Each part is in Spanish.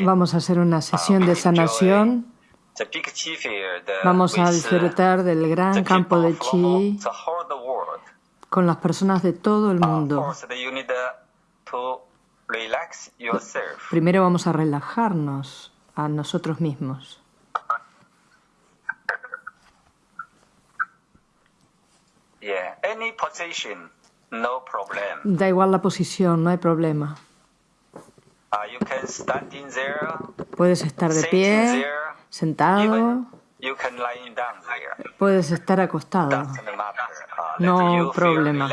Vamos a hacer una sesión de sanación. Vamos a disfrutar del gran campo de chi con las personas de todo el mundo. Primero vamos a relajarnos a nosotros mismos. Da igual la posición, no hay problema. Puedes estar de pie, sentado, puedes estar acostado. No problema.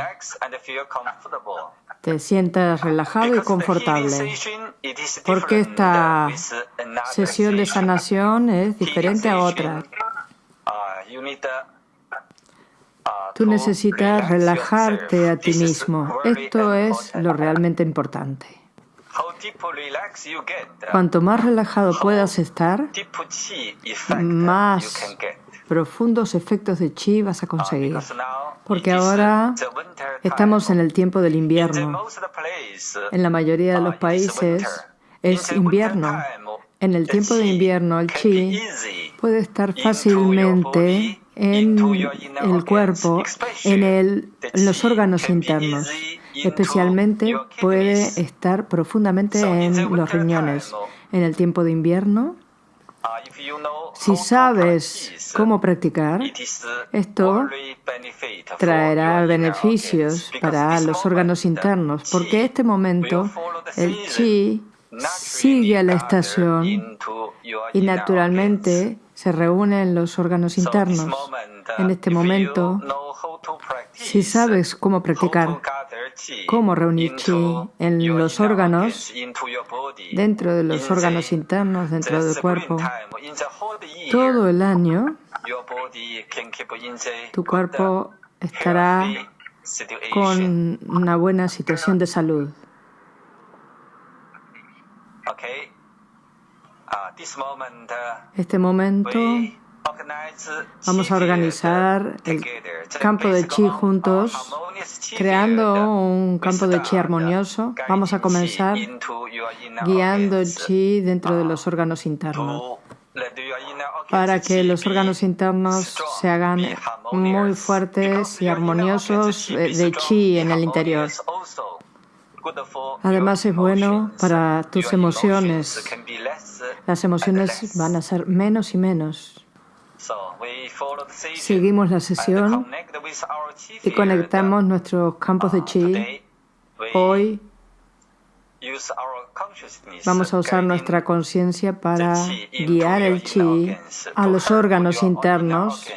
Te sientas relajado y confortable. Porque esta sesión de sanación es diferente a otra. Tú necesitas relajarte a ti mismo. Esto es lo realmente importante. Cuanto más relajado puedas estar, más profundos efectos de chi vas a conseguir. Porque ahora estamos en el tiempo del invierno. En la mayoría de los países es invierno. En el tiempo de invierno el chi puede estar fácilmente en el cuerpo, en, los órganos internos. Especialmente puede estar profundamente en los riñones. En el tiempo de invierno, si sabes cómo practicar, esto traerá beneficios para los órganos internos, porque este momento el chi sigue a la estación y naturalmente se reúnen los órganos internos. En este momento, si sabes cómo practicar, cómo reunir chi en los órganos, dentro de los órganos internos, dentro del cuerpo, todo el año, tu cuerpo estará con una buena situación de salud. Este momento vamos a organizar el campo de chi juntos, creando un campo de chi armonioso. Vamos a comenzar guiando chi dentro de los órganos internos para que los órganos internos se hagan muy fuertes y armoniosos eh, de chi en el interior. Además es bueno para tus emociones. Las emociones van a ser menos y menos. Seguimos la sesión y conectamos nuestros campos de chi. Hoy vamos a usar nuestra conciencia para guiar el chi a los órganos internos,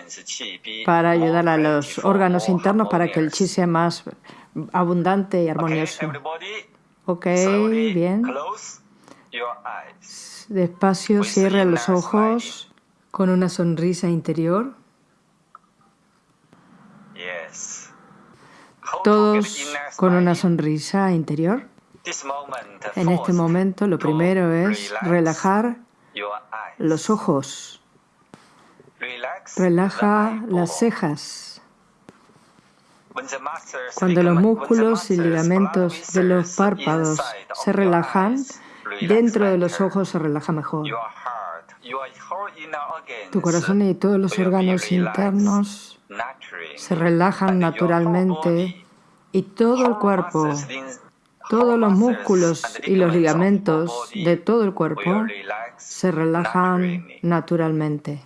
para ayudar a los órganos internos para que el chi sea más abundante y armonioso. Ok, bien. Despacio, cierre los ojos con una sonrisa interior. Todos con una sonrisa interior. En este momento lo primero es relajar los ojos. Relaja las cejas. Cuando los músculos y ligamentos de los párpados se relajan, dentro de los ojos se relaja mejor. Tu corazón y todos los órganos internos se relajan naturalmente y todo el cuerpo, todos los músculos y los ligamentos de todo el cuerpo se relajan naturalmente.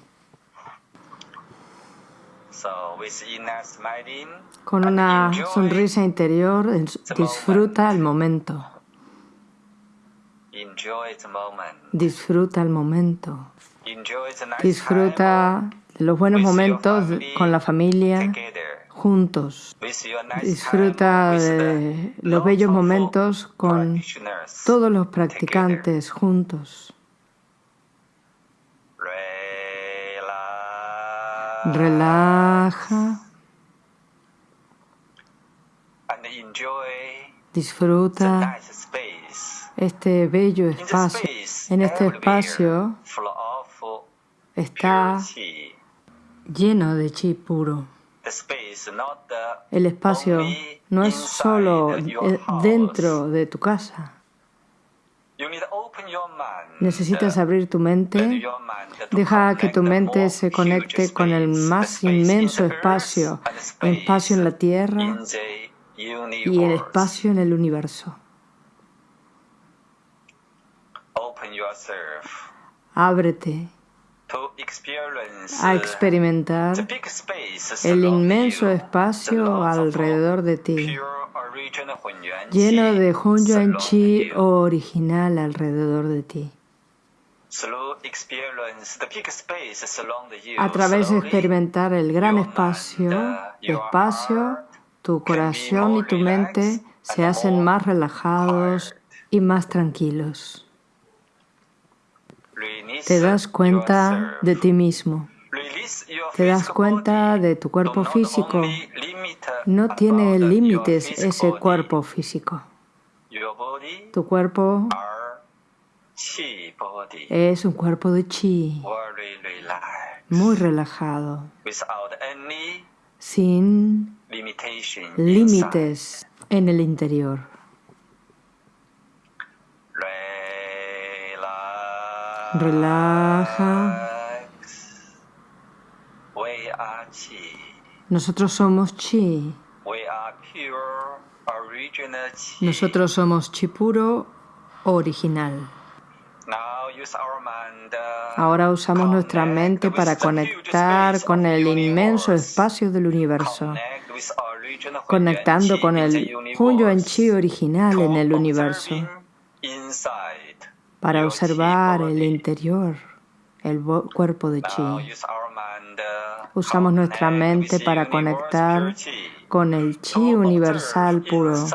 Con una sonrisa interior, disfruta el momento. Disfruta el momento. Disfruta los buenos momentos con la familia juntos. Disfruta de los bellos momentos con todos los practicantes juntos. Relaja. Disfruta este bello espacio. En este espacio está lleno de chi puro. El espacio no es solo dentro de tu casa. Necesitas abrir tu mente, deja que tu mente se conecte con el más inmenso espacio, el espacio en la Tierra y el espacio en el universo. Ábrete. A experimentar el inmenso espacio alrededor de ti, lleno de Hunyuan Chi original alrededor de ti. A través de experimentar el gran espacio, espacio, tu corazón y tu mente se hacen más relajados y más tranquilos. Te das cuenta de ti mismo. Te das cuenta de tu cuerpo físico. No tiene límites ese cuerpo físico. Tu cuerpo es un cuerpo de chi, muy relajado, sin límites en el interior. Relaja. Nosotros somos chi. Nosotros somos chi puro original. Ahora usamos nuestra mente para conectar con el inmenso espacio del universo, conectando con el Hunyuan Chi original en el universo para observar el interior, el cuerpo de chi. Usamos nuestra mente para conectar con el chi universal puro,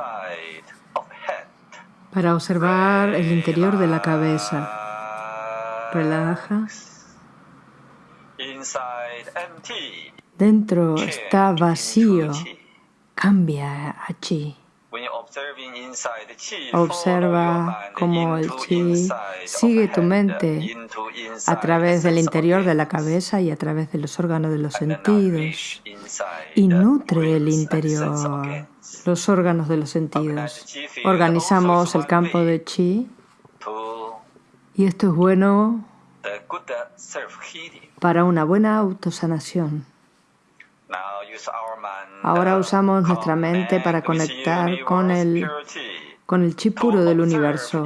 para observar el interior de la cabeza. Relaja. Dentro está vacío. Cambia a chi. Observa cómo el chi sigue tu mente a través del interior de la cabeza y a través de los órganos de los sentidos. y nutre el interior, los órganos de los sentidos. Organizamos el campo de chi y esto es bueno para una buena autosanación. Ahora usamos nuestra mente para conectar con el, con el chi puro del universo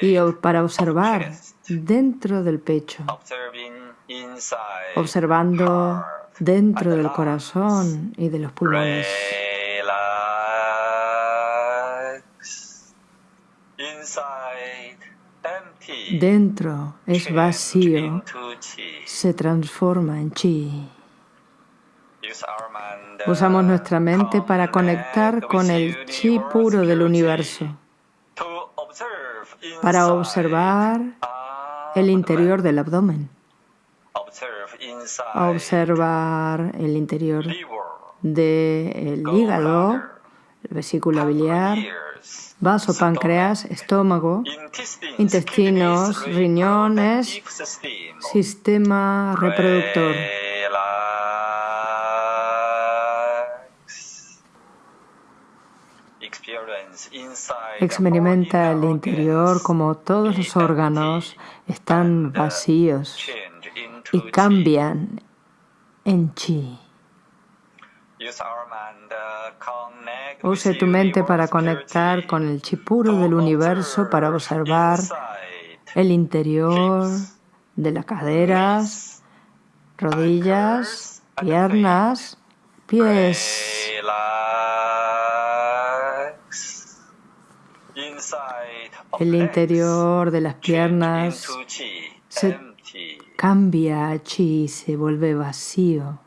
y para observar dentro del pecho, observando dentro del corazón y de los pulmones. Dentro es vacío, se transforma en chi. Usamos nuestra mente para conectar con el chi puro del universo, para observar el interior del abdomen, observar el interior del hígado, el vesícula biliar, vaso, páncreas, estómago, intestinos, riñones, sistema reproductor. Experimenta el interior como todos los órganos están vacíos y cambian en chi. Use tu mente para conectar con el chi puro del universo para observar el interior de las caderas, rodillas, piernas, pies. El interior de las piernas se cambia a chi, se vuelve vacío.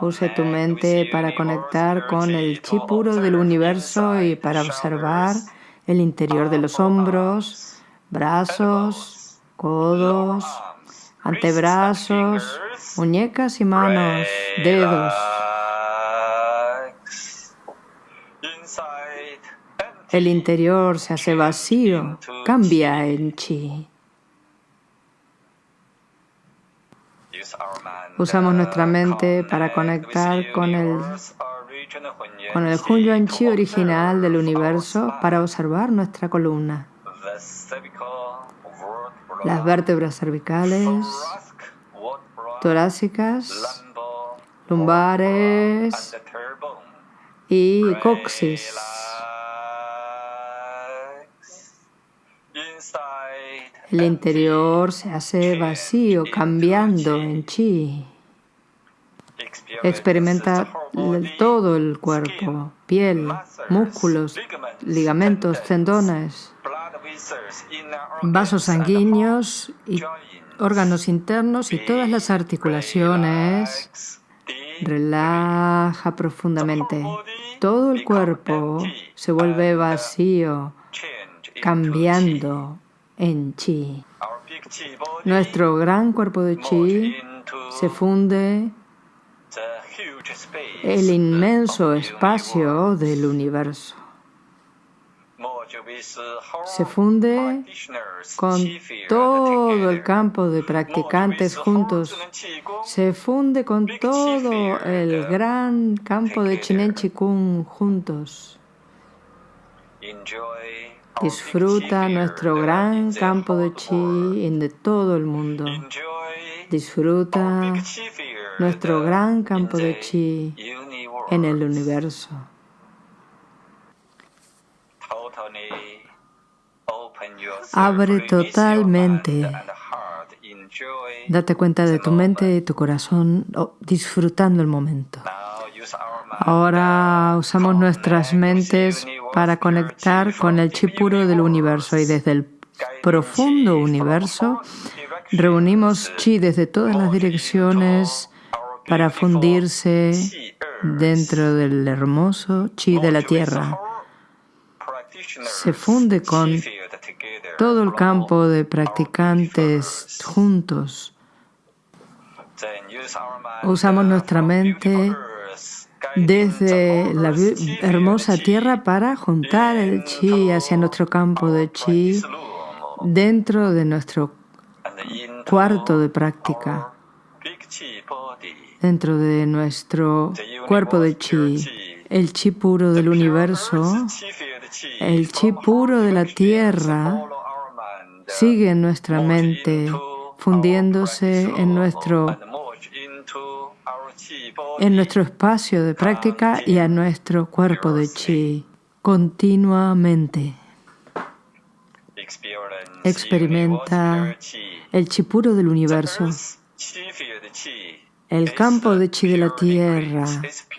Use tu mente para conectar con el chi puro del universo y para observar el interior de los hombros, brazos, codos, antebrazos, muñecas y manos, dedos. El interior se hace vacío, cambia en chi. Usamos nuestra mente para conectar con el, con el Chi original del universo para observar nuestra columna. Las vértebras cervicales, torácicas, lumbares y coxis. El interior se hace vacío, cambiando en chi. Experimenta todo el cuerpo, piel, músculos, ligamentos, tendones, vasos sanguíneos y órganos internos y todas las articulaciones. Relaja profundamente. Todo el cuerpo se vuelve vacío, cambiando en chi. Nuestro gran cuerpo de chi se funde el inmenso espacio del universo. Se funde con todo el campo de practicantes juntos. Se funde con todo el gran campo de Chinen Chikung juntos. Disfruta nuestro gran campo de chi en de todo el mundo. Disfruta nuestro gran campo de chi en el universo. Abre totalmente. Date cuenta de tu mente y tu corazón disfrutando el momento. Ahora usamos nuestras mentes para conectar con el chi puro del universo y desde el profundo universo reunimos chi desde todas las direcciones para fundirse dentro del hermoso chi de la tierra. Se funde con todo el campo de practicantes juntos. Usamos nuestra mente desde la hermosa tierra para juntar el chi hacia nuestro campo de chi dentro de nuestro cuarto de práctica, dentro de nuestro cuerpo de chi, el chi puro del universo, el chi puro de la tierra sigue en nuestra mente, fundiéndose en nuestro en nuestro espacio de práctica y a nuestro cuerpo de chi continuamente. Experimenta el chi. puro del universo. El campo de chi de la tierra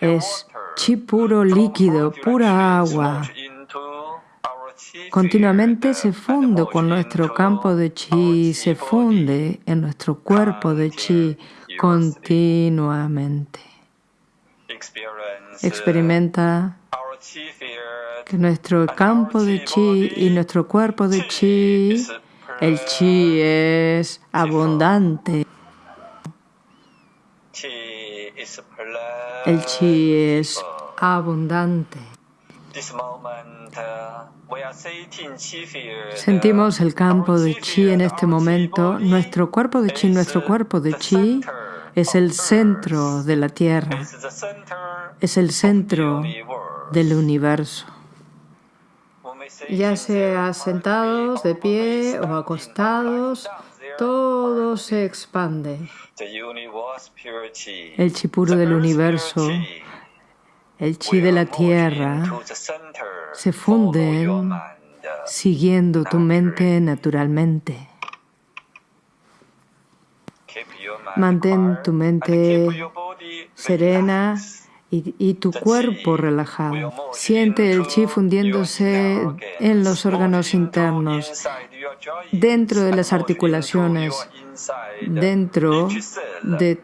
es chi puro líquido, pura agua. Continuamente se funde con nuestro campo de chi, se funde en nuestro cuerpo de chi continuamente. Experimenta que nuestro campo de chi y nuestro cuerpo de chi, el chi es abundante. El chi es abundante. Sentimos el campo de chi en este momento. Nuestro cuerpo de chi, nuestro cuerpo de chi es el centro de la Tierra, es el centro del universo. Ya sea sentados, de pie o acostados, todo se expande. El chi puro del universo, el chi de la Tierra, se funden siguiendo tu mente naturalmente. Mantén tu mente serena y, tu cuerpo relajado. Siente el chi fundiéndose en los órganos internos, dentro de las articulaciones, dentro de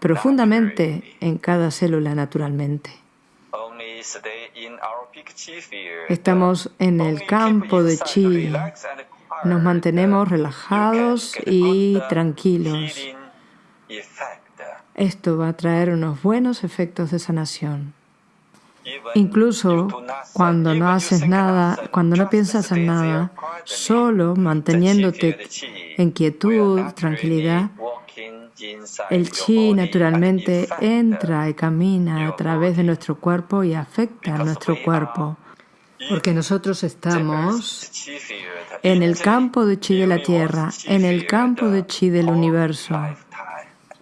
profundamente en cada célula naturalmente. Estamos en el campo de chi. Nos mantenemos relajados y tranquilos. Esto va a traer unos buenos efectos de sanación. Incluso cuando no haces nada, cuando no piensas en nada, solo manteniéndote en quietud, tranquilidad, El chi naturalmente entra y camina a través de nuestro cuerpo y afecta a nuestro cuerpo, porque nosotros estamos en el campo de chi de la Tierra, en el campo de chi del universo,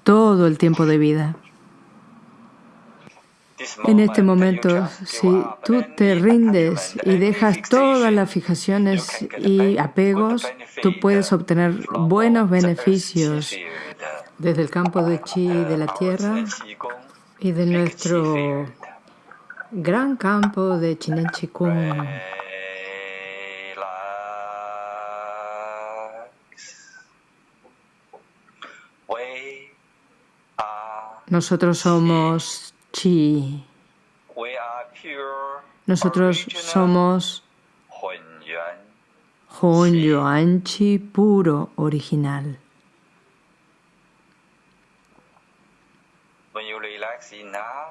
todo el tiempo de vida. En este momento, si tú te rindes y dejas todas las fijaciones y apegos, tú puedes obtener buenos beneficios desde el campo de chi de la tierra y de nuestro gran campo de Chinen Chikung. Nosotros somos chi. Nosotros somos Hon Yuan. Chi puro original.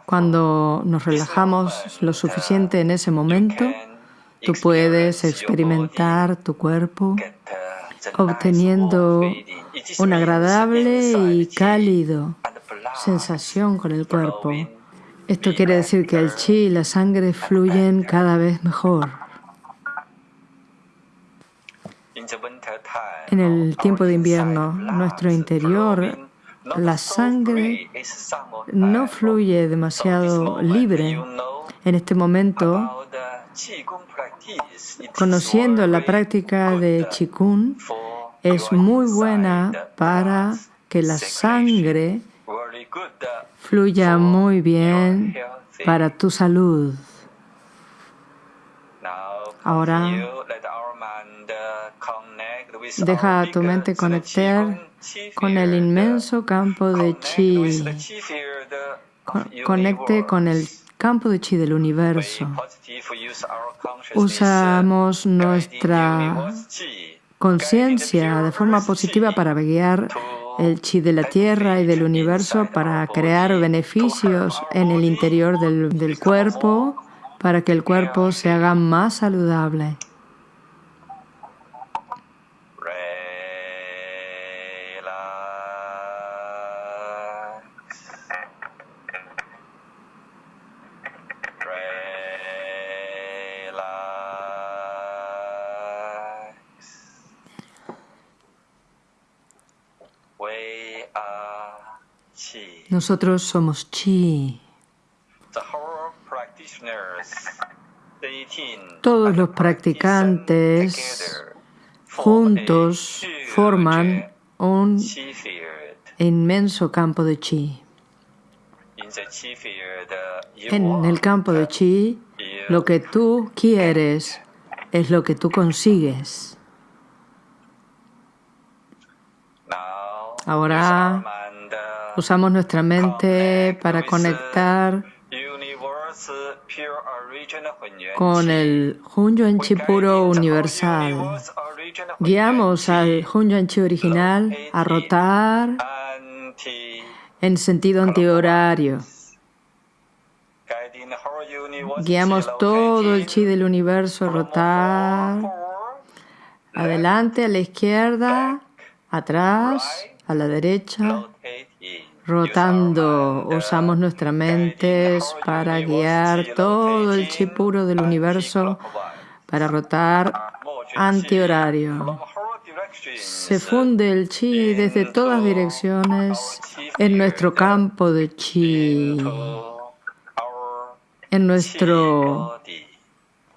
Cuando nos relajamos lo suficiente en ese momento, tú puedes experimentar tu cuerpo obteniendo un agradable y cálido sensación con el cuerpo. esto quiere decir que el chi y la sangre fluyen cada vez mejor. En el tiempo de invierno, nuestro interior, la sangre no fluye demasiado libre. En este momento, conociendo la práctica de Qigong, es muy buena para que la sangre fluya muy bien para tu salud. Ahora, deja a tu mente conectar con el inmenso campo de chi. Conecte con el campo de chi del universo. Usamos nuestra conciencia de forma positiva para guiar el chi de la Tierra y del universo para crear beneficios en el interior del, del cuerpo, para que el cuerpo se haga más saludable. Nosotros somos chi. Todos los practicantes juntos forman un inmenso campo de chi. En el campo de chi, lo que tú quieres es lo que tú consigues. Ahora Usamos nuestra mente para conectar con el Hun Chi puro universal. Guiamos al Hun Chi original a rotar en sentido antihorario. Guiamos todo el chi del universo a rotar adelante, a la izquierda, atrás, a la derecha, rotando. Usamos nuestra mente para guiar todo el chi puro del universo para rotar antihorario. Se funde el chi desde todas direcciones en nuestro campo de chi, en nuestro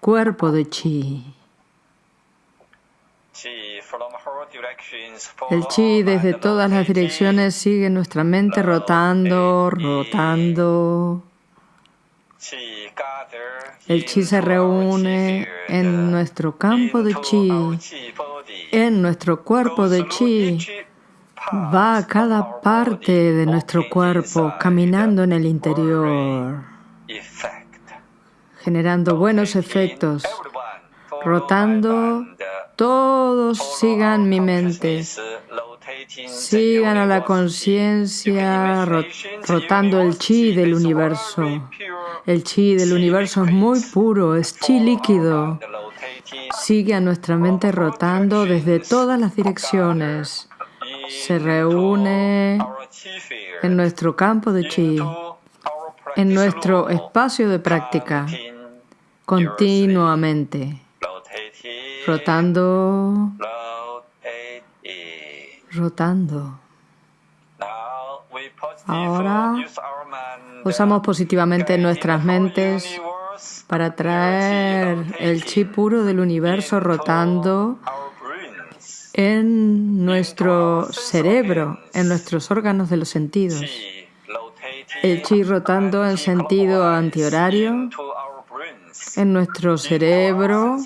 cuerpo de chi. El chi desde todas las direcciones sigue nuestra mente rotando, rotando. El chi se reúne en nuestro campo de chi, en nuestro cuerpo de chi. Va a cada parte de nuestro cuerpo caminando en el interior, generando buenos efectos, rotando todos sigan mi mente. Sigan a la conciencia rotando el chi del universo. El chi del universo es muy puro, es chi líquido. Sigue a nuestra mente rotando desde todas las direcciones. Se reúne en nuestro campo de chi, en nuestro espacio de práctica, continuamente, rotando, rotando. Ahora usamos positivamente nuestras mentes para traer el chi puro del universo rotando en nuestro cerebro, en nuestros órganos de los sentidos. El chi rotando en sentido antihorario en nuestro cerebro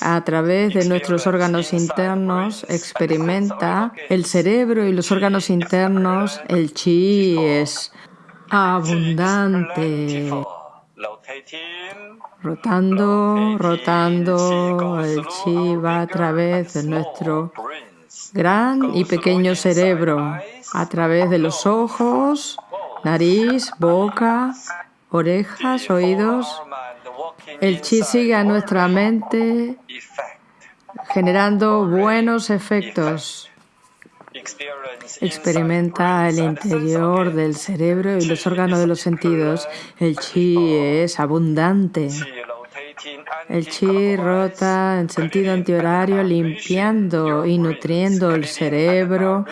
a través de nuestros órganos internos experimenta el cerebro y los órganos internos, el chi es abundante. Rotando, rotando, el chi va a través de nuestro gran y pequeño cerebro, a través de los ojos, nariz, boca, orejas, oídos. El chi sigue a nuestra mente generando buenos efectos. Experimenta el interior del cerebro y los órganos de los sentidos. El chi es abundante. El chi rota en sentido antihorario, limpiando y nutriendo el cerebro,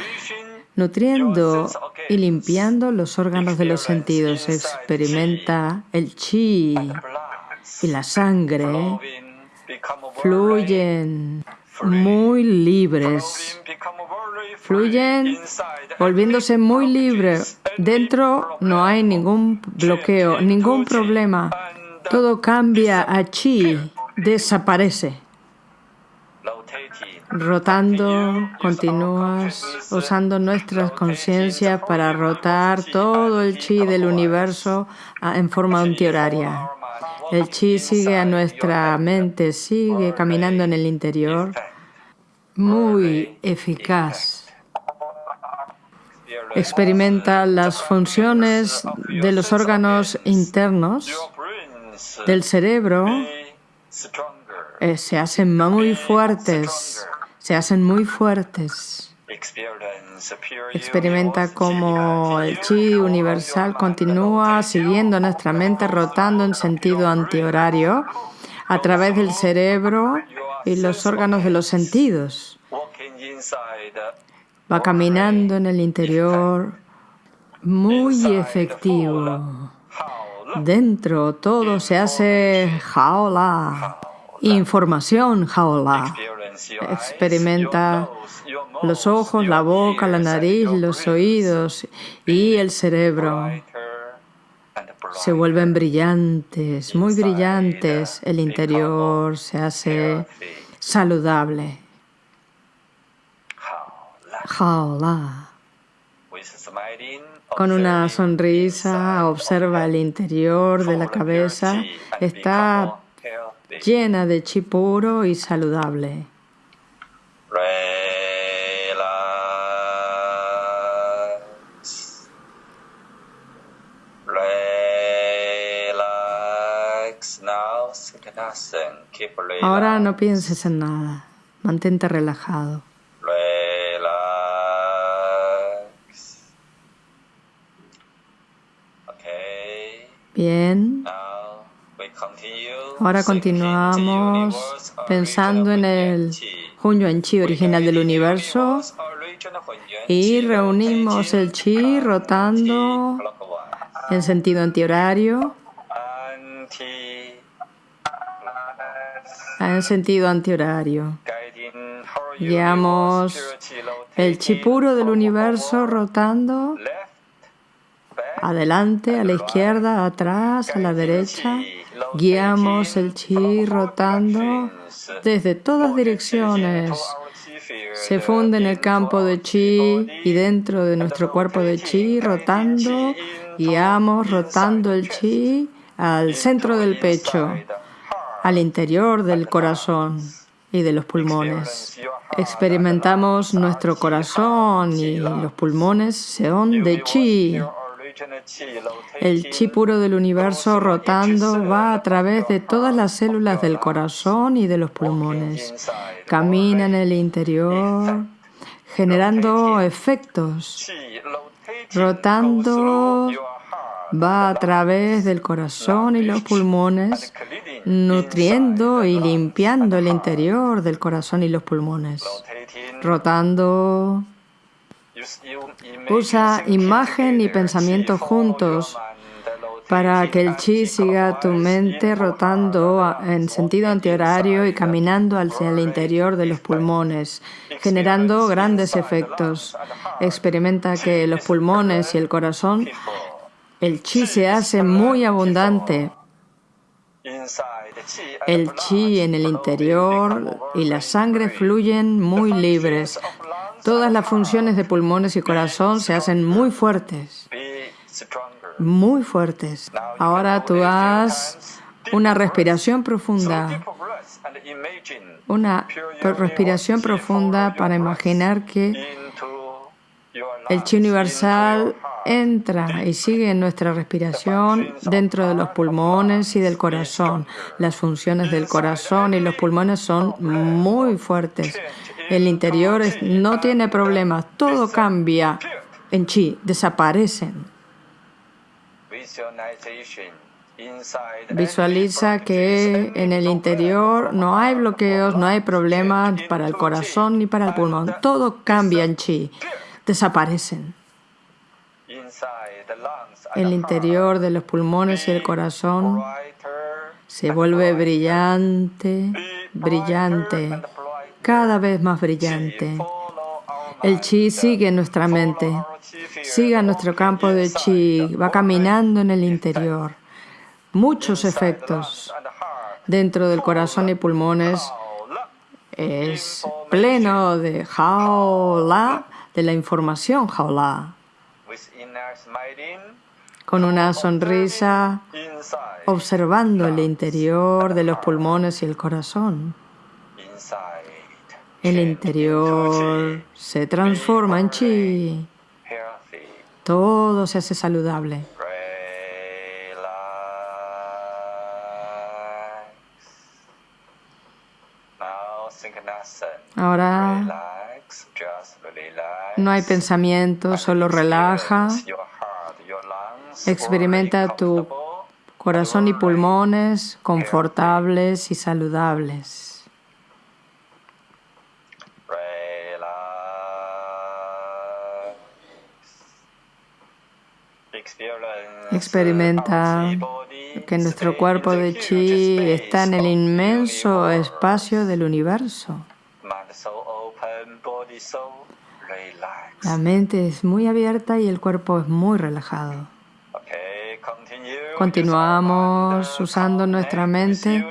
nutriendo y limpiando los órganos de los sentidos. Experimenta el chi y la sangre fluyen muy libres, fluyen volviéndose muy libres. Dentro no hay ningún bloqueo, ningún problema. Todo cambia a chi, desaparece. Rotando, continúas usando nuestras conciencias para rotar todo el chi del universo en forma antihoraria. El chi sigue a nuestra mente, sigue caminando en el interior, muy eficaz. Experimenta las funciones de los órganos internos del cerebro, eh, se hacen muy fuertes, se hacen muy fuertes. Experimenta cómo el chi universal continúa siguiendo nuestra mente, rotando en sentido antihorario a través del cerebro y los órganos de los sentidos. Va caminando en el interior muy efectivo. Dentro todo se hace jaola, información jaola. Experimenta los ojos, la boca, la nariz, los oídos y el cerebro se vuelven brillantes, muy brillantes. El interior se hace saludable. Jaola. Con una sonrisa observa el interior de la cabeza. Está llena de chi puro y saludable. Ahora no pienses en nada. Mantente relajado. Bien. Ahora continuamos pensando en el en Chi original del universo y reunimos el Chi rotando en sentido antihorario en sentido antihorario. Guiamos el chi puro del universo rotando adelante, a la izquierda, atrás, a la derecha. Guiamos el chi rotando desde todas direcciones. Se funde en el campo de chi y dentro de nuestro cuerpo de chi rotando. Guiamos rotando el chi al centro del pecho al interior del corazón y de los pulmones. Experimentamos nuestro corazón y los pulmones son de chi. El chi puro del universo rotando va a través de todas las células del corazón y de los pulmones. Camina en el interior generando efectos. rotando va a través del corazón y los pulmones, nutriendo y limpiando el interior del corazón y los pulmones. Rotando. Usa imagen y pensamiento juntos para que el chi siga tu mente rotando en sentido antihorario y caminando hacia el interior de los pulmones, generando grandes efectos. Experimenta que los pulmones y el corazón, el chi se hace muy abundante. El chi en el interior y la sangre fluyen muy libres. Todas las funciones de pulmones y corazón se hacen muy fuertes muy fuertes. Ahora tú haz una respiración profunda. Una respiración profunda para imaginar que el chi universal entra y sigue en nuestra respiración dentro de los pulmones y del corazón. Las funciones del corazón y los pulmones son muy fuertes. El interior no tiene problemas, todo cambia en chi, desaparecen. Visualiza que en el interior no hay bloqueos, no hay problemas para el corazón ni para el pulmón. Todo cambia en chi, desaparecen. El interior de los pulmones y el corazón se vuelve brillante, brillante, cada vez más brillante. El chi sigue en nuestra mente, sigue nuestro campo de chi, va caminando en el interior. Muchos efectos dentro del corazón y pulmones es pleno de jaola, de la información jaola. Con una sonrisa, observando el interior de los pulmones y el corazón. El interior se transforma en chi. Todo se hace saludable. Ahora no hay pensamiento, solo relaja. Experimenta tu corazón y pulmones confortables y saludables. Experimenta que nuestro cuerpo de chi está en el inmenso espacio del universo. La mente es muy abierta y el cuerpo es muy relajado. Continuamos usando nuestra mente,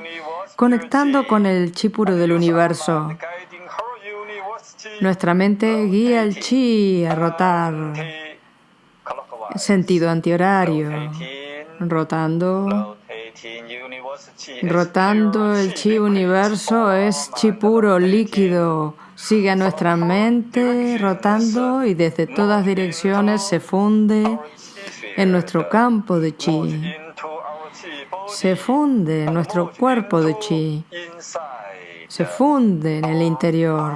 conectando con el chi puro del universo. Nuestra mente guía el chi a rotar sentido antihorario, rotando. Rotando el chi universo es chi puro, líquido. Sigue a nuestra mente rotando y desde todas direcciones se funde en nuestro campo de chi. Se funde en nuestro cuerpo de chi. Se funde en el interior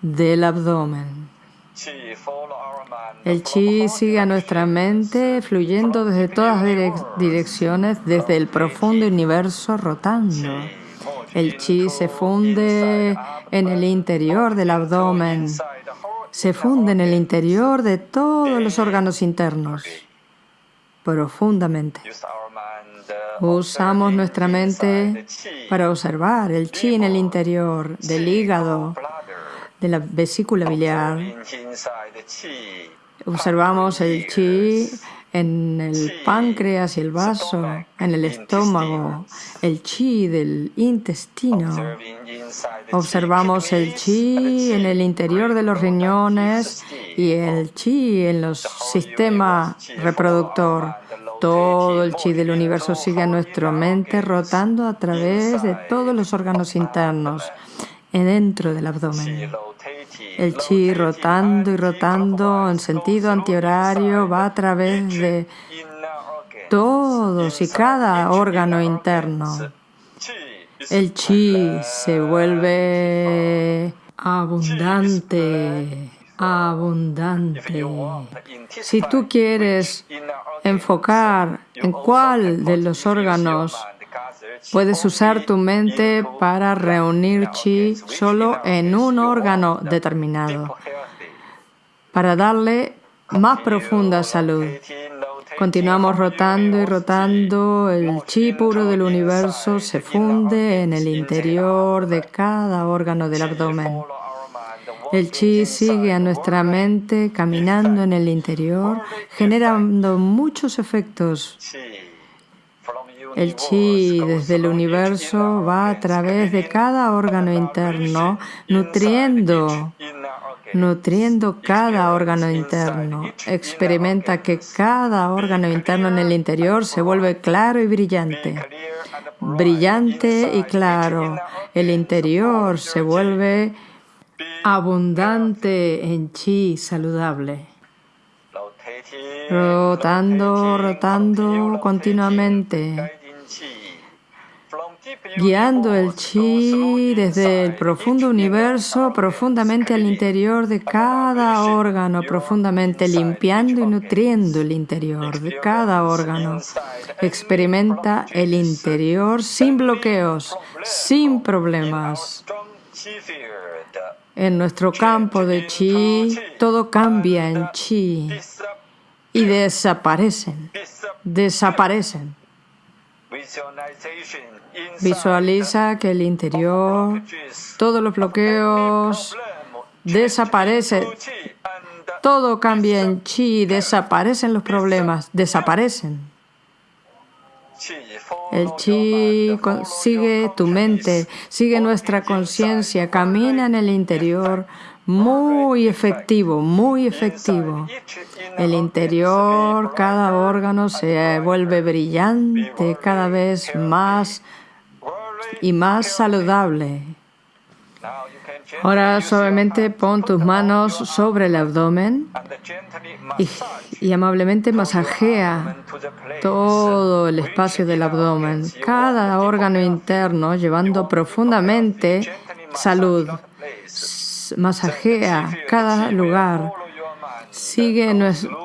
del abdomen. El chi sigue a nuestra mente fluyendo desde todas direcciones, desde el profundo universo rotando. El chi se funde en el interior del abdomen, se funde en el interior de todos los órganos internos, profundamente. Usamos nuestra mente para observar el chi en el interior del hígado, de la vesícula biliar, Observamos el chi en el páncreas y el vaso, en el estómago, el chi del intestino. Observamos el chi en el interior de los riñones y el chi en los sistemas reproductor. Todo el chi del universo sigue a nuestra mente rotando a través de todos los órganos internos, dentro del abdomen. El chi rotando y rotando en sentido antihorario va a través de todos y cada órgano interno. El chi se vuelve abundante, abundante. Si tú quieres enfocar en cuál de los órganos puedes usar tu mente para reunir chi solo en un órgano determinado, para darle más profunda salud. Continuamos rotando y rotando, el chi puro del universo se funde en el interior de cada órgano del abdomen. El chi sigue a nuestra mente caminando en el interior, generando muchos efectos. El chi desde el universo va a través de cada órgano interno, nutriendo nutriendo cada órgano interno. Experimenta que cada órgano interno en el interior se vuelve claro y brillante. Brillante y claro. El interior se vuelve abundante en chi saludable. Rotando, rotando continuamente guiando el chi desde el profundo universo profundamente al interior de cada órgano, profundamente limpiando y nutriendo el interior de cada órgano. Experimenta el interior sin bloqueos, sin problemas. En nuestro campo de chi, todo cambia en chi y desaparecen, desaparecen. Visualiza que el interior, todos los bloqueos desaparecen. Todo cambia en chi, desaparecen los problemas, desaparecen. El chi sigue tu mente, sigue nuestra conciencia, camina en el interior, muy efectivo, muy efectivo. El interior, cada órgano se vuelve brillante, cada vez más y más saludable. Ahora suavemente pon tus manos sobre el abdomen y, amablemente masajea todo el espacio del abdomen, cada órgano interno, llevando profundamente salud masajea cada lugar. Sigue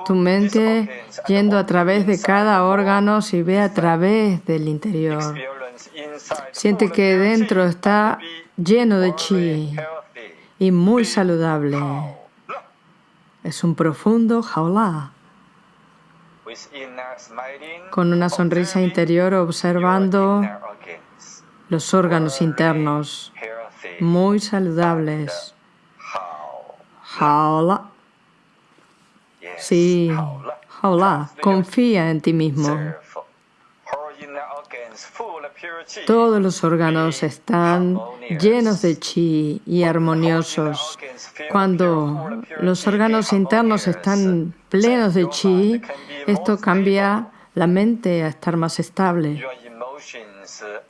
tu mente yendo a través de cada órgano y ve a través del interior. Siente que dentro está lleno de chi y muy saludable. Es un profundo jaula. Con una sonrisa interior observando los órganos internos muy saludables. Sí, jaula. Confía en ti mismo. Todos los órganos están llenos de chi y armoniosos. Cuando los órganos internos están plenos de chi, esto cambia la mente a estar más estable.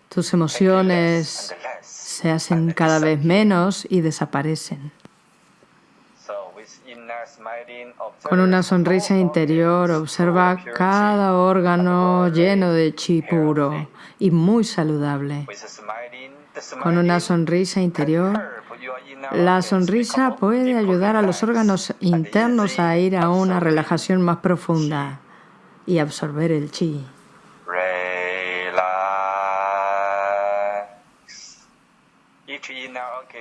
Tus emociones se hacen cada vez menos y desaparecen. Con una sonrisa interior observa cada órgano lleno de chi puro y muy saludable. Con una sonrisa interior, la sonrisa puede ayudar a los órganos internos a ir a una relajación más profunda y absorber el chi.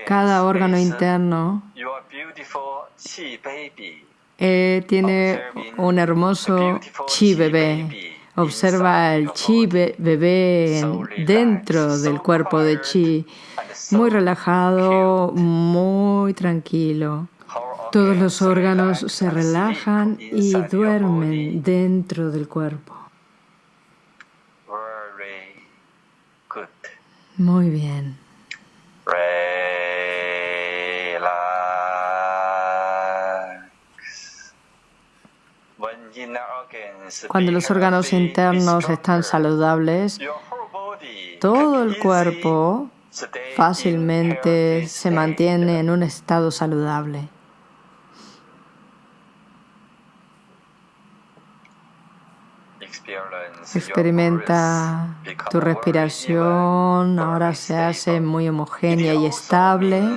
Cada órgano interno eh, tiene un hermoso chi bebé. Observa el chi bebé dentro del cuerpo de chi, muy relajado, muy tranquilo. Todos los órganos se relajan y duermen dentro del cuerpo. Muy bien. Cuando los órganos internos están saludables, todo el cuerpo fácilmente se mantiene en un estado saludable. Experimenta tu respiración, ahora se hace muy homogénea y estable.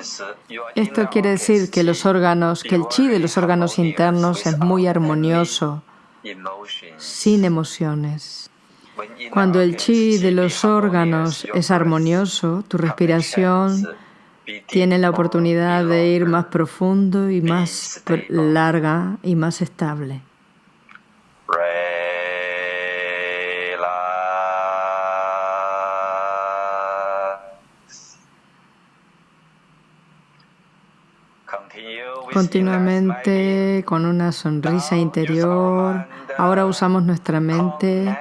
Esto quiere decir que los órganos, que el chi de los órganos internos es muy armonioso, sin emociones. Cuando el chi de los órganos es armonioso, tu respiración tiene la oportunidad de ir más profundo y más larga y más estable. Continuamente con una sonrisa interior. Ahora usamos nuestra mente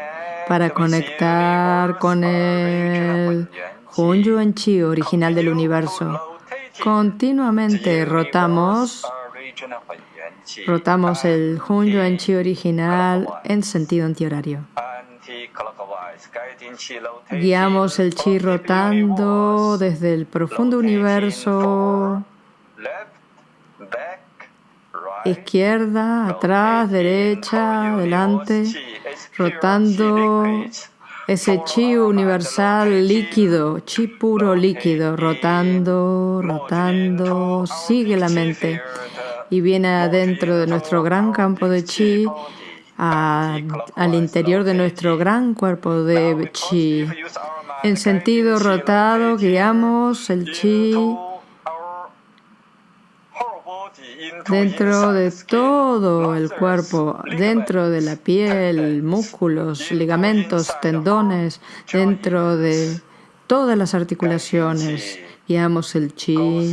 para conectar con el Hun Yuan Chi original del universo. Continuamente rotamos, rotamos el Hun Yuan Chi original en sentido antihorario. Guiamos el chi rotando desde el profundo universo izquierda, atrás, derecha, adelante, rotando ese chi universal líquido, chi puro líquido, rotando, rotando, sigue la mente y viene adentro de nuestro gran campo de chi, al interior de nuestro gran cuerpo de chi. En sentido rotado guiamos el chi dentro de todo el cuerpo, dentro de la piel, músculos, ligamentos, tendones, dentro de todas las articulaciones. Guiamos el chi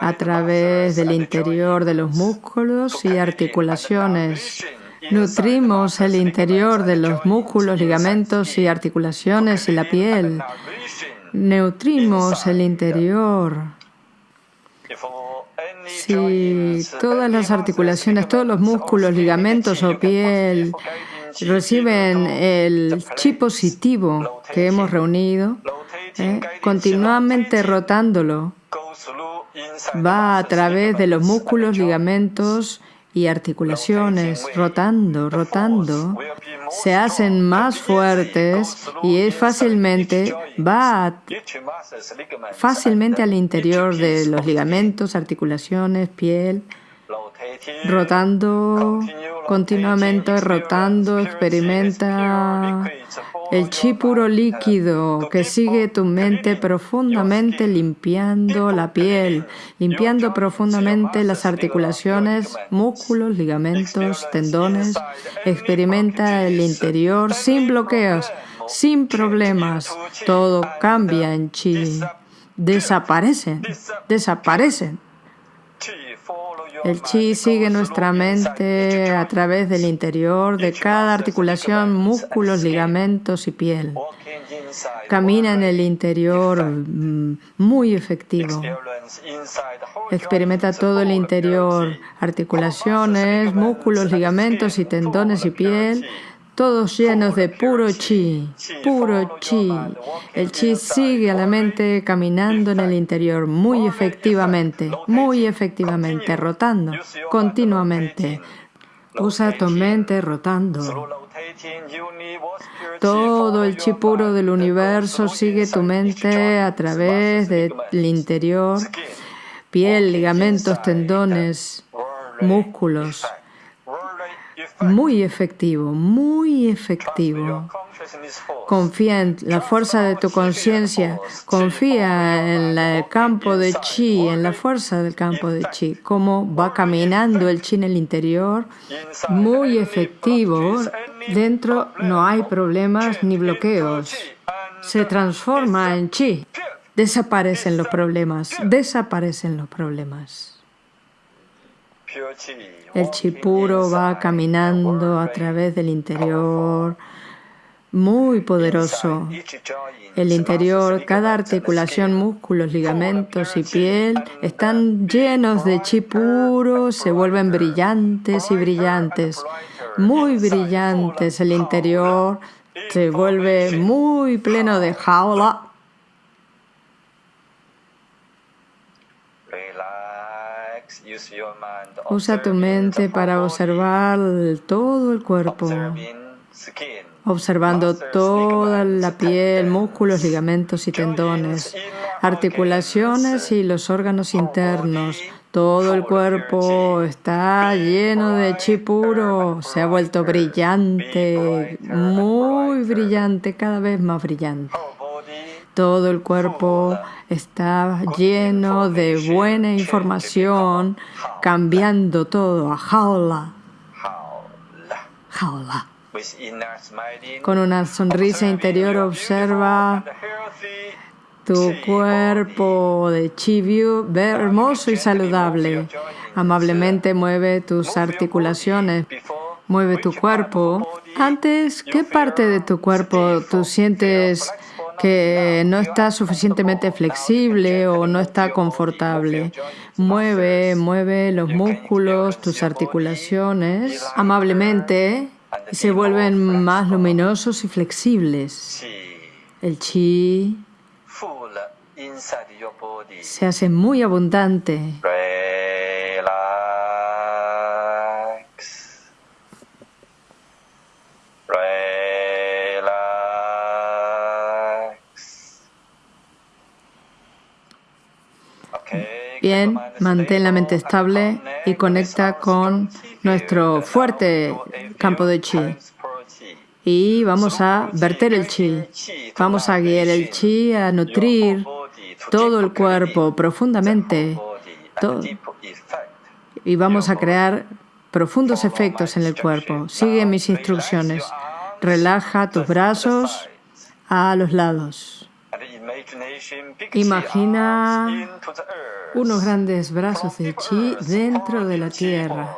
a través del interior de los músculos y articulaciones. Nutrimos el interior de los músculos, ligamentos y articulaciones y la piel. Nutrimos el interior si todas las articulaciones, todos los músculos, ligamentos o piel reciben el chi positivo que hemos reunido, ¿eh? continuamente rotándolo, va a través de los músculos, ligamentos y articulaciones, rotando, rotando, se hacen más fuertes y fácilmente, va fácilmente al interior de los ligamentos, articulaciones, piel, rotando continuamente, rotando, experimenta el chi puro líquido que sigue tu mente profundamente limpiando la piel, limpiando profundamente las articulaciones, músculos, ligamentos, tendones. Experimenta el interior sin bloqueos, sin problemas. Todo cambia en chi. Desaparecen, desaparecen. El chi sigue nuestra mente a través del interior de cada articulación, músculos, ligamentos y piel. Camina en el interior mm, muy efectivo. Experimenta todo el interior, articulaciones, músculos, ligamentos y tendones y piel todos llenos de puro chi, puro chi. El chi sigue a la mente caminando en el interior muy efectivamente, muy efectivamente, rotando continuamente. Usa tu mente rotando. Todo el chi puro del universo sigue tu mente a través del interior, piel, ligamentos, tendones, músculos, muy efectivo, muy efectivo. Confía en la fuerza de tu conciencia, confía en el campo de chi, en la fuerza del campo de chi, cómo va caminando el chi en el interior, muy efectivo. Dentro no hay problemas ni bloqueos. Se transforma en chi. Desaparecen los problemas, desaparecen los problemas. El chi puro va caminando a través del interior, muy poderoso. El interior, cada articulación, músculos, ligamentos y piel están llenos de chi puro, se vuelven brillantes y brillantes, muy brillantes. El interior se vuelve muy pleno de jaula Usa tu mente para observar todo el cuerpo, observando toda la piel, músculos, ligamentos y tendones, articulaciones y los órganos internos. Todo el cuerpo está lleno de chi puro, se ha vuelto brillante, muy brillante, cada vez más brillante. Todo el cuerpo está lleno de buena información, cambiando todo a jaula. Jaula. Con una sonrisa interior observa tu cuerpo de chivio hermoso y saludable. Amablemente mueve tus articulaciones, mueve tu cuerpo. Antes, ¿qué parte de tu cuerpo tú sientes que no está suficientemente flexible o no está confortable. Mueve, mueve los músculos, tus articulaciones amablemente se vuelven más luminosos y flexibles. El chi se hace muy abundante. Bien, mantén la mente estable y conecta con nuestro fuerte campo de chi. Y vamos a verter el chi. Vamos a guiar el chi a nutrir todo el cuerpo profundamente. Y vamos a crear profundos efectos en el cuerpo. Sigue mis instrucciones. Relaja tus brazos a los lados. Imagina unos grandes brazos de chi dentro de la tierra.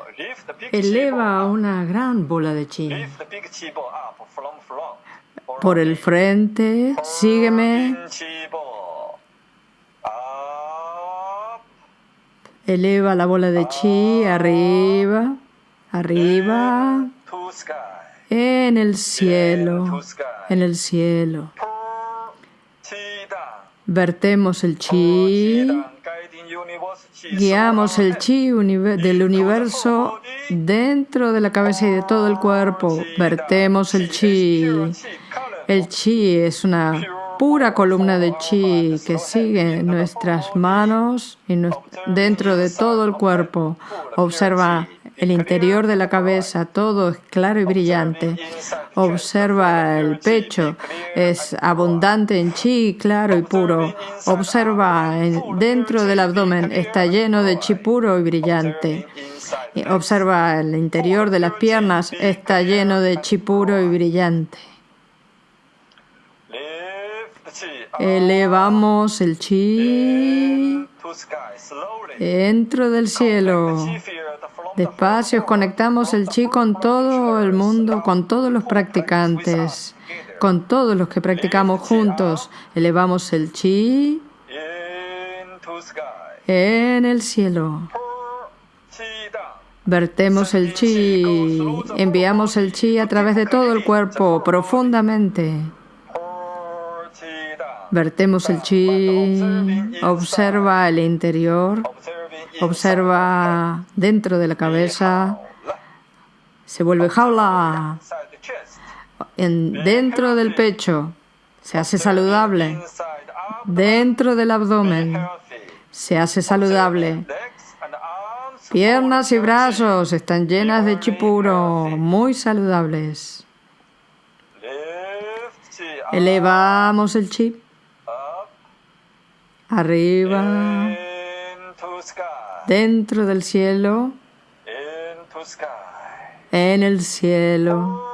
Eleva una gran bola de chi. Por el frente, sígueme. Eleva la bola de chi arriba, arriba, en el cielo, en el cielo. Vertemos el chi, guiamos el chi del universo dentro de la cabeza y de todo el cuerpo. Vertemos el chi. El chi es una pura columna de chi que sigue nuestras manos y dentro de todo el cuerpo. Observa el interior de la cabeza, todo es claro y brillante. Observa el pecho, es abundante en chi, claro y puro. Observa dentro del abdomen, está lleno de chi puro y brillante. Observa el interior de las piernas, está lleno de chi puro y brillante. Elevamos el chi dentro del cielo. Despacio conectamos el chi con todo el mundo, con todos los practicantes, con todos los que practicamos juntos. Elevamos el chi en el cielo. Vertemos el chi, enviamos el chi a través de todo el cuerpo profundamente. Vertemos el chi, observa el interior, observa dentro de la cabeza, se vuelve jaula, en, dentro del pecho, se hace saludable, dentro del abdomen, se hace saludable. Piernas y brazos están llenas de chipuro, muy saludables. Elevamos el chip arriba, dentro del cielo, en el cielo.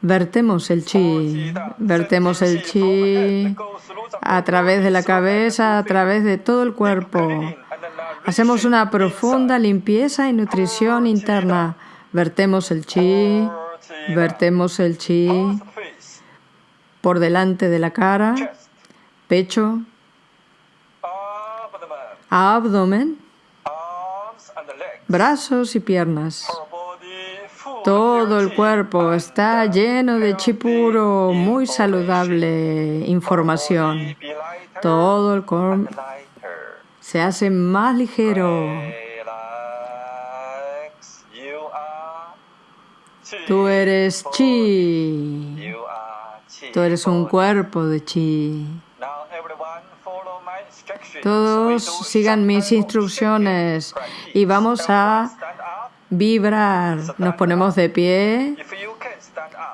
Vertemos el chi, vertemos el chi. A través de la cabeza, a través de todo el cuerpo. Hacemos una profunda limpieza y nutrición interna. Vertemos el chi, vertemos el chi. Por delante de la cara, pecho, abdomen, brazos y piernas. Todo el cuerpo está lleno de chipuro, muy saludable información. Todo el cuerpo se hace más ligero. Tú eres chi. Tú eres un cuerpo de chi. Todos sigan mis instrucciones y vamos a vibrar. Nos ponemos de pie.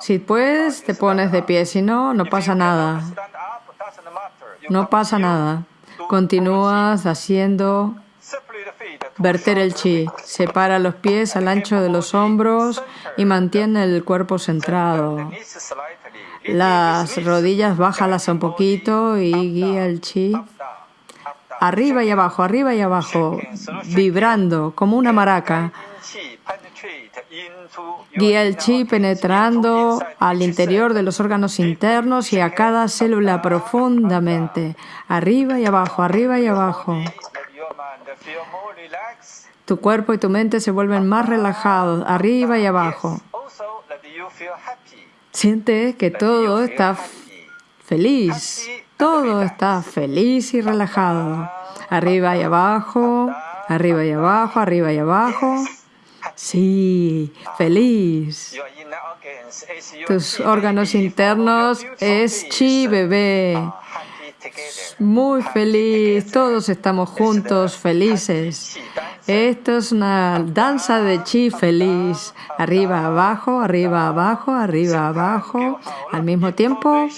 Si puedes, te pones de pie. Si no, no pasa nada. No pasa nada. Continúas haciendo verter el chi. Separa los pies al ancho de los hombros y mantiene el cuerpo centrado. Las rodillas bájalas un poquito y guía el chi arriba y abajo, arriba y abajo, vibrando como una maraca. Guía el chi penetrando al interior de los órganos internos y a cada célula profundamente, arriba y abajo, arriba y abajo. Tu cuerpo y tu mente se vuelven más relajados, arriba y abajo. Siente que todo está feliz, todo está feliz y relajado. Arriba y abajo, arriba y abajo, arriba y abajo. Sí, feliz. Tus órganos internos es chi bebé. Muy feliz, todos estamos juntos, felices. Esto es una danza de chi feliz. Arriba, abajo, arriba, abajo, arriba, abajo. Al mismo tiempo,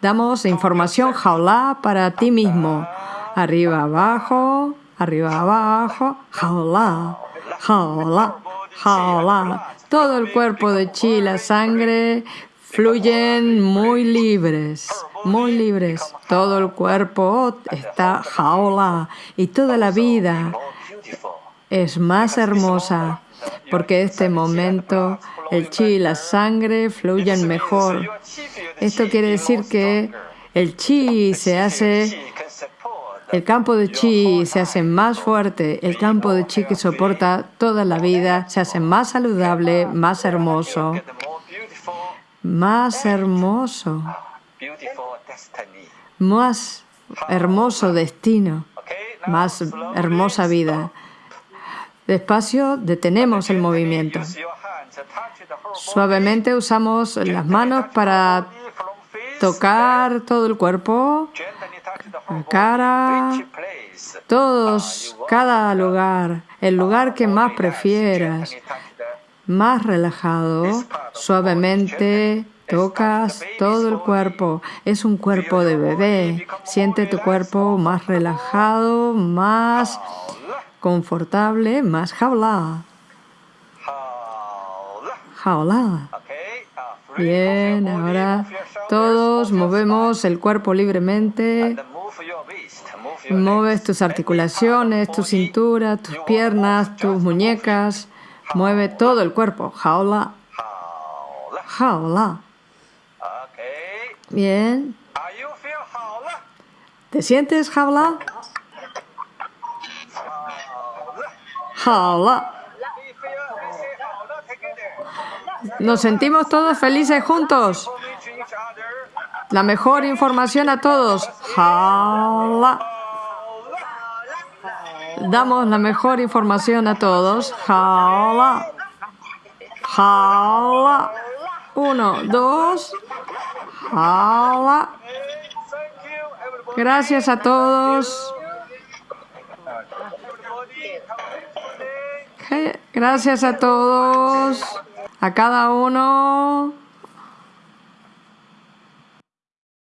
damos información jaula para ti mismo. Arriba, abajo, arriba, abajo, jaula, jaula, jaula. Todo el cuerpo de chi, la sangre, fluyen muy libres, muy libres. Todo el cuerpo está jaula y toda la vida es más hermosa porque este momento el chi y la sangre fluyen mejor. Esto quiere decir que el chi se hace, el campo de chi se hace más fuerte, el campo de chi que soporta toda la vida se hace más saludable, más hermoso, más hermoso, más hermoso destino, más hermosa vida. Despacio detenemos el movimiento. Suavemente usamos las manos para tocar todo el cuerpo, la cara, todos, cada lugar, el lugar que más prefieras, más relajado, suavemente tocas todo el cuerpo. Es un cuerpo de bebé. Siente tu cuerpo más relajado, más confortable, más jaula. Jaula. Bien, ahora todos movemos el cuerpo libremente. Mueves tus articulaciones, tu cintura, tus piernas, tus muñecas. Mueve todo el cuerpo. Jaula. Jaula. Bien. ¿Te sientes jaula? Nos sentimos todos felices juntos. La mejor información a todos. Damos la mejor información a todos. Jala. Jala. Uno, dos. Jala. Gracias a todos. Gracias a todos, a cada uno.